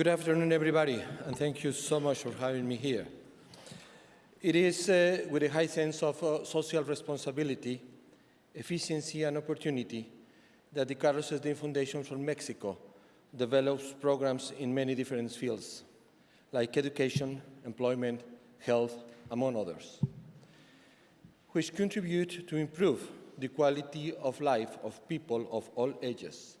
Good afternoon, everybody, and thank you so much for having me here. It is uh, with a high sense of uh, social responsibility, efficiency, and opportunity that the Carlos Slim Foundation for Mexico develops programs in many different fields, like education, employment, health, among others, which contribute to improve the quality of life of people of all ages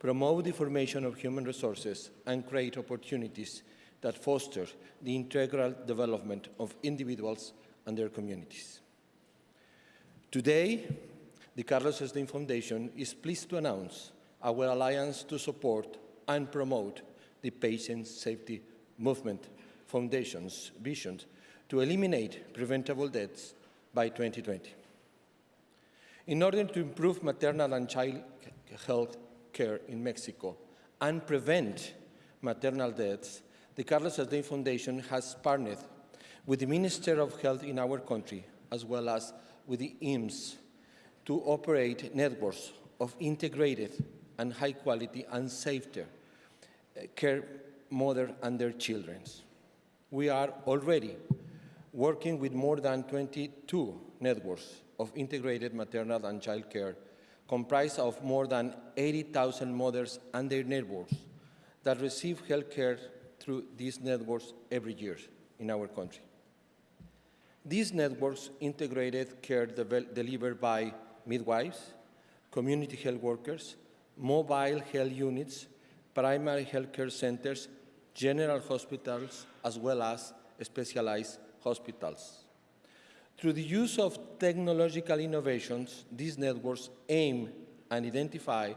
promote the formation of human resources, and create opportunities that foster the integral development of individuals and their communities. Today, the Carlos Slim Foundation is pleased to announce our alliance to support and promote the Patient Safety Movement Foundation's vision to eliminate preventable deaths by 2020. In order to improve maternal and child health care in Mexico and prevent maternal deaths, the Carlos Slim Foundation has partnered with the Minister of Health in our country, as well as with the IMSS, to operate networks of integrated and high quality and safer uh, care mother and their children. We are already working with more than 22 networks of integrated maternal and child care comprised of more than 80,000 mothers and their networks that receive health care through these networks every year in our country. These networks integrated care delivered by midwives, community health workers, mobile health units, primary health care centers, general hospitals, as well as specialized hospitals. Through the use of technological innovations, these networks aim and identify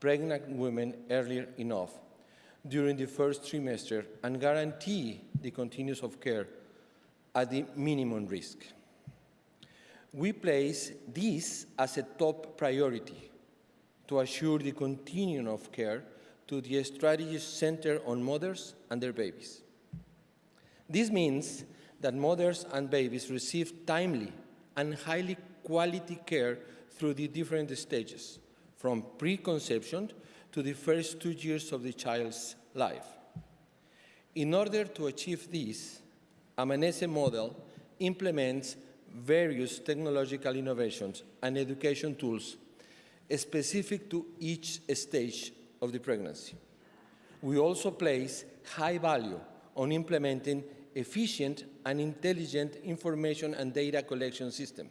pregnant women earlier enough during the first trimester and guarantee the continuous of care at the minimum risk. We place this as a top priority to assure the continuum of care to the strategies centered on mothers and their babies. This means that mothers and babies receive timely and highly quality care through the different stages, from preconception to the first two years of the child's life. In order to achieve this, Amanece model implements various technological innovations and education tools specific to each stage of the pregnancy. We also place high value on implementing efficient and intelligent information and data collection system.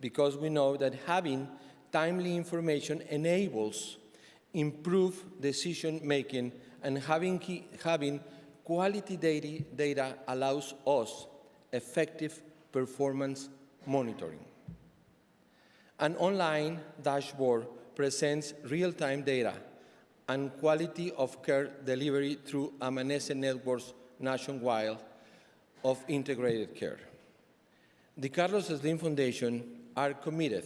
Because we know that having timely information enables improved decision making and having, having quality data, data allows us effective performance monitoring. An online dashboard presents real-time data and quality of care delivery through Amanece Networks nationwide of integrated care. The Carlos Slim Foundation are committed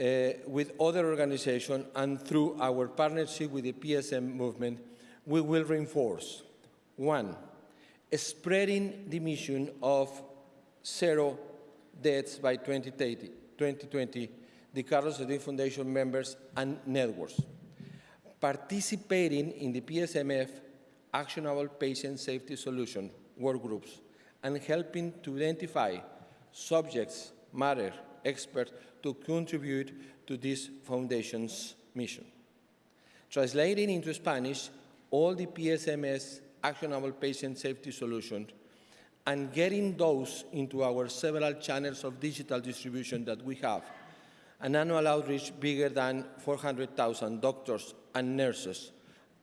uh, with other organizations and through our partnership with the PSM movement, we will reinforce, one, spreading the mission of zero deaths by 2030, 2020, the Carlos Slim Foundation members and networks, participating in the PSMF actionable patient safety solution work groups and helping to identify subjects, matter, experts to contribute to this foundation's mission. Translating into Spanish all the PSMS actionable patient safety solutions and getting those into our several channels of digital distribution that we have, an annual outreach bigger than 400,000 doctors and nurses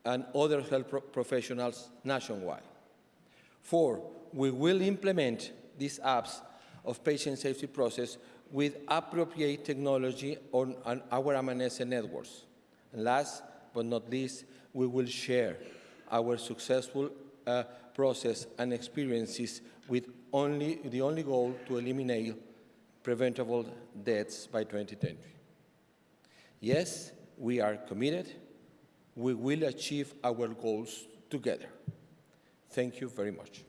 and other health pro professionals nationwide. Four, we will implement these apps of patient safety process with appropriate technology on, on our Amanece networks. And last but not least, we will share our successful uh, process and experiences with only, the only goal to eliminate preventable deaths by 2020. Yes, we are committed we will achieve our goals together. Thank you very much.